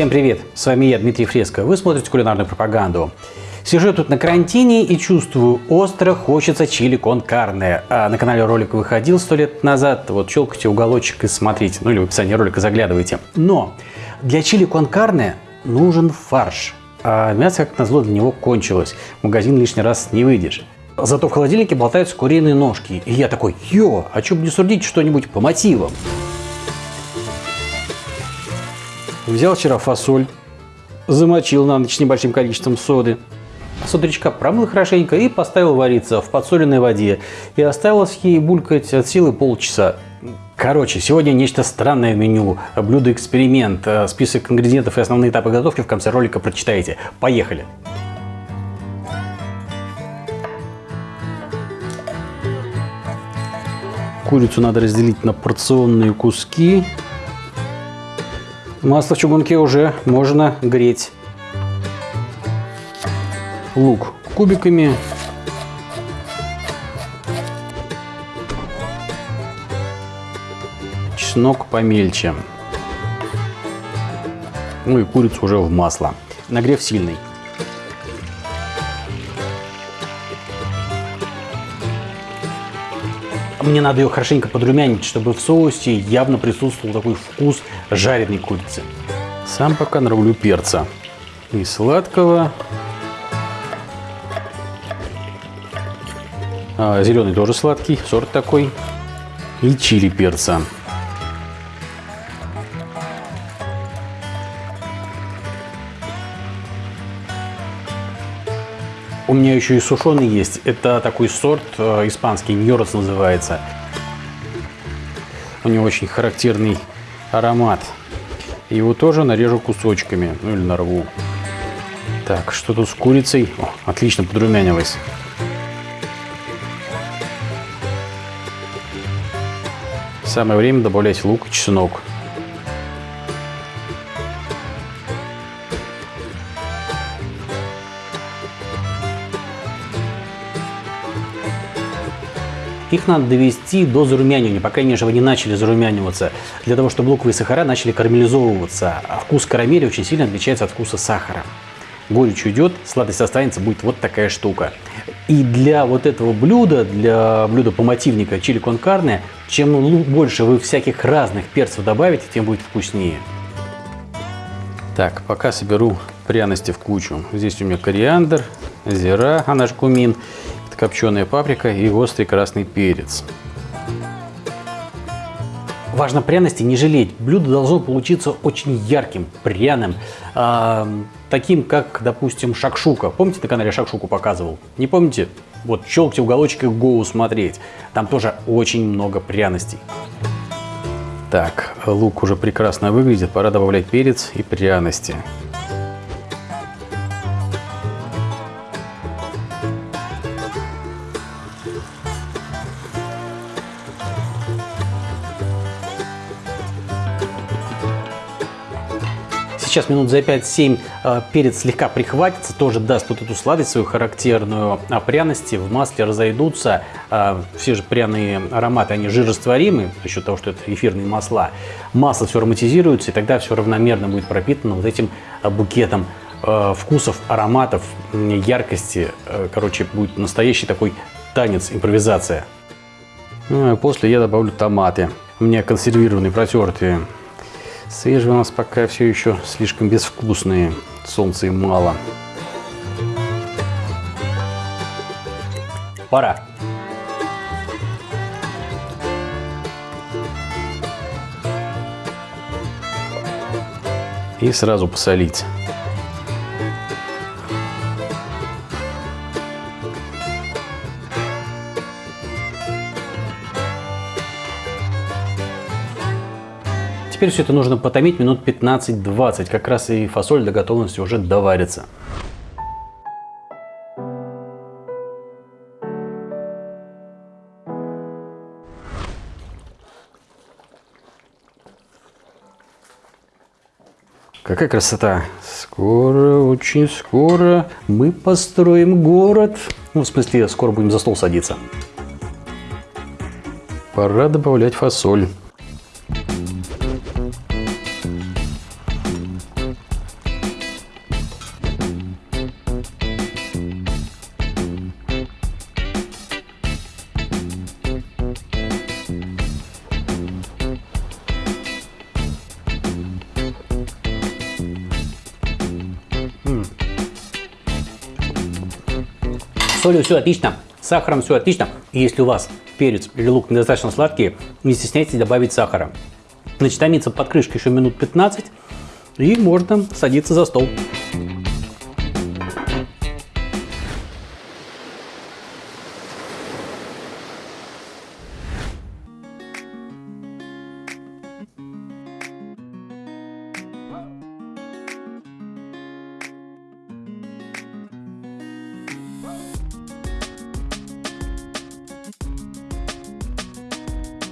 Всем привет! С вами я, Дмитрий Фреско. Вы смотрите кулинарную пропаганду. Сижу тут на карантине и чувствую, остро хочется чили кон карне. А на канале ролик выходил сто лет назад. Вот щелкайте уголочек и смотрите. Ну или в описании ролика заглядывайте. Но для чили кон карне нужен фарш. А мясо, как назло, для него кончилось. В магазин лишний раз не выйдешь. Зато в холодильнике болтаются куриные ножки. И я такой, йо, а что бы не сурдить что-нибудь по мотивам? Взял вчера фасоль, замочил на ночь небольшим количеством соды. С промыл хорошенько и поставил вариться в подсоленной воде. И оставилось ей булькать от силы полчаса. Короче, сегодня нечто странное в меню. Блюдо-эксперимент. Список ингредиентов и основные этапы готовки в конце ролика прочитаете. Поехали! Курицу надо разделить на порционные куски. Масло в чугунке уже можно греть. Лук кубиками. Чеснок помельче. Ну и курицу уже в масло. Нагрев сильный. Мне надо ее хорошенько подрумянить, чтобы в соусе явно присутствовал такой вкус жареной курицы. Сам пока нарублю перца. И сладкого. А, зеленый тоже сладкий, сорт такой. И чили перца. У меня еще и сушеный есть. Это такой сорт э, испанский, ньорос называется. У него очень характерный аромат. Его тоже нарежу кусочками, ну или нарву. Так, что тут с курицей? О, отлично подрумянилось. Самое время добавлять лук и чеснок. Их надо довести до зарумянивания, по крайней мере, они начали зарумяниваться, для того, чтобы луковые сахара начали карамелизовываться. А вкус карамели очень сильно отличается от вкуса сахара. Горечь уйдет, сладость останется, будет вот такая штука. И для вот этого блюда, для блюда помативника чили кон карне, чем больше вы всяких разных перцев добавите, тем будет вкуснее. Так, пока соберу пряности в кучу. Здесь у меня кориандр, зира, а наш кумин копченая паприка и острый красный перец. Важно пряности не жалеть. Блюдо должно получиться очень ярким, пряным, э, таким, как, допустим, шакшука. Помните, на канале шакшуку показывал? Не помните? Вот щелкайте уголочек и гоу смотреть. Там тоже очень много пряностей. Так, лук уже прекрасно выглядит. Пора добавлять перец и пряности. Сейчас минут за 5-7 э, перец слегка прихватится, тоже даст вот эту сладость свою характерную, а пряности в масле разойдутся. Э, все же пряные ароматы, они жирорастворимы, за счет того, что это эфирные масла. Масло все ароматизируется, и тогда все равномерно будет пропитано вот этим э, букетом вкусов, ароматов, яркости. Короче, будет настоящий такой танец, импровизация. Ну, а после я добавлю томаты. У меня консервированные, протертые. Свежие у нас пока все еще слишком безвкусные. Солнца им мало. Пора. И сразу посолить. Теперь все это нужно потомить минут 15-20. Как раз и фасоль до готовности уже доварится. Какая красота! Скоро, очень скоро мы построим город. Ну, в смысле, скоро будем за стол садиться. Пора добавлять фасоль. Солью все отлично, с сахаром все отлично. И если у вас перец или лук недостаточно сладкие, не стесняйтесь добавить сахара. Значит, томится под крышкой еще минут 15, и можно садиться за стол.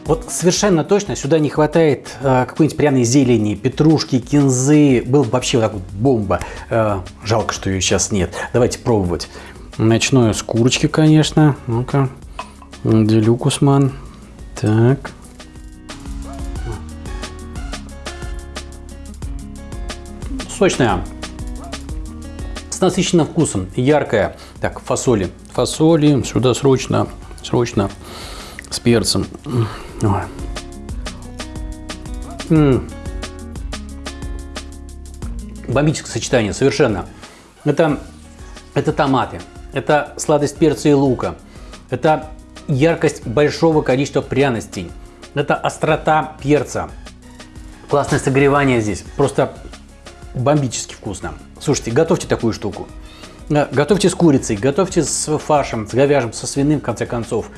Вот совершенно точно сюда не хватает э, какой-нибудь пряной зелени, петрушки, кинзы. Был бы вообще вот так вот бомба. Э, жалко, что ее сейчас нет. Давайте пробовать. Начну с курочки, конечно. Ну-ка. Делюкусман. Так. Сочная. С насыщенным вкусом. Яркая. Так, фасоли. Фасоли. Сюда срочно. Срочно. С перцем. Ой. М Бомбическое сочетание, совершенно. Это, это томаты, это сладость перца и лука, это яркость большого количества пряностей, это острота перца, классное согревание здесь, просто бомбически вкусно. Слушайте, готовьте такую штуку. Э, готовьте с курицей, готовьте с фаршем, с говяжьим, со свиным, в конце концов.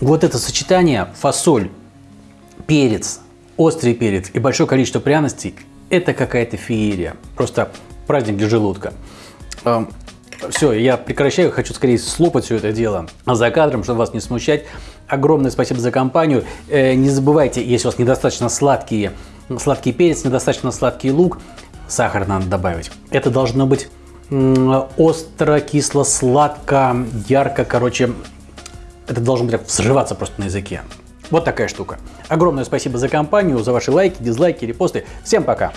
Вот это сочетание фасоль, перец, острый перец и большое количество пряностей – это какая-то феерия. Просто праздник для желудка. Эм, все, я прекращаю, хочу скорее слопать все это дело за кадром, чтобы вас не смущать. Огромное спасибо за компанию. Э, не забывайте, если у вас недостаточно сладкие, сладкий перец, недостаточно сладкий лук, сахар надо добавить. Это должно быть остро, кисло, сладко, ярко, короче, это должно быть взрываться просто на языке. Вот такая штука. Огромное спасибо за компанию, за ваши лайки, дизлайки, репосты. Всем пока!